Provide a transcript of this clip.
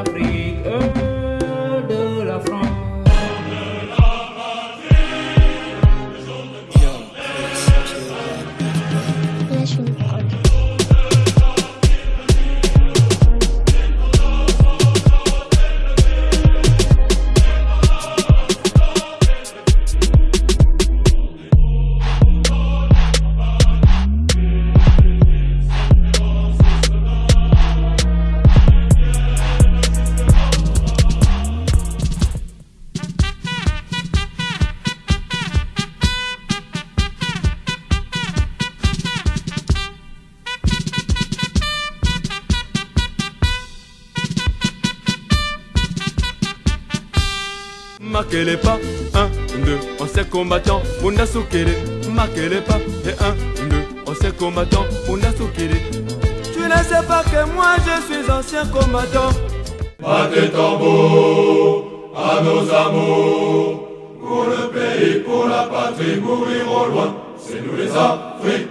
na frente. Marquez les pas. Un, deux, anciens combattants, Munda Sukiri. Marquez les pas. Et un, deux, anciens combattants, Munda Sukiri. Tu ne sais pas que moi je suis ancien combattant. Battez tambour à nos amours. Pour le pays, pour la patrie, mourir au loin, c'est nous les Africains.